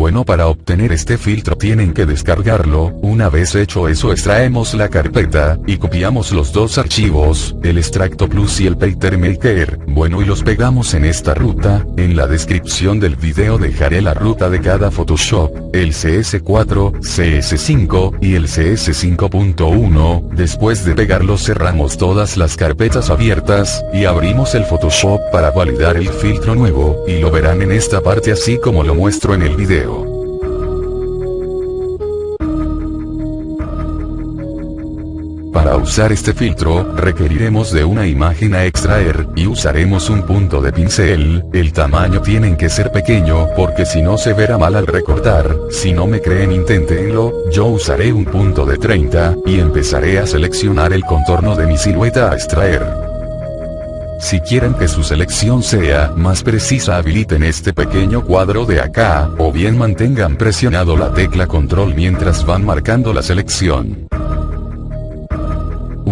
Bueno para obtener este filtro tienen que descargarlo, una vez hecho eso extraemos la carpeta, y copiamos los dos archivos, el extracto plus y el pattern bueno y los pegamos en esta ruta, en la descripción del video dejaré la ruta de cada Photoshop, el CS4, CS5, y el CS5.1, después de pegarlo cerramos todas las carpetas abiertas, y abrimos el Photoshop para validar el filtro nuevo, y lo verán en esta parte así como lo muestro en el video. Para usar este filtro, requeriremos de una imagen a extraer, y usaremos un punto de pincel, el tamaño tienen que ser pequeño porque si no se verá mal al recortar, si no me creen inténtenlo, yo usaré un punto de 30, y empezaré a seleccionar el contorno de mi silueta a extraer. Si quieren que su selección sea más precisa habiliten este pequeño cuadro de acá, o bien mantengan presionado la tecla control mientras van marcando la selección.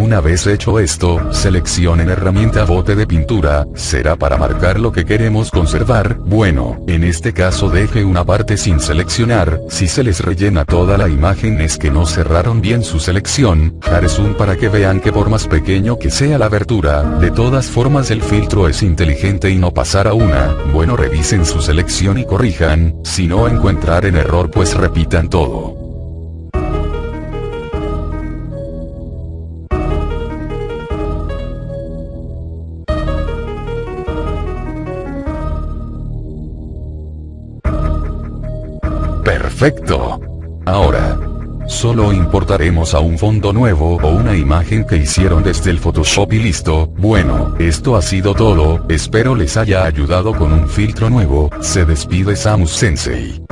Una vez hecho esto, seleccionen herramienta bote de pintura, será para marcar lo que queremos conservar, bueno, en este caso deje una parte sin seleccionar, si se les rellena toda la imagen es que no cerraron bien su selección, haré zoom para que vean que por más pequeño que sea la abertura, de todas formas el filtro es inteligente y no pasará una, bueno revisen su selección y corrijan, si no encuentrar en error pues repitan todo. Perfecto. Ahora. Solo importaremos a un fondo nuevo o una imagen que hicieron desde el Photoshop y listo, bueno, esto ha sido todo, espero les haya ayudado con un filtro nuevo, se despide Samus Sensei.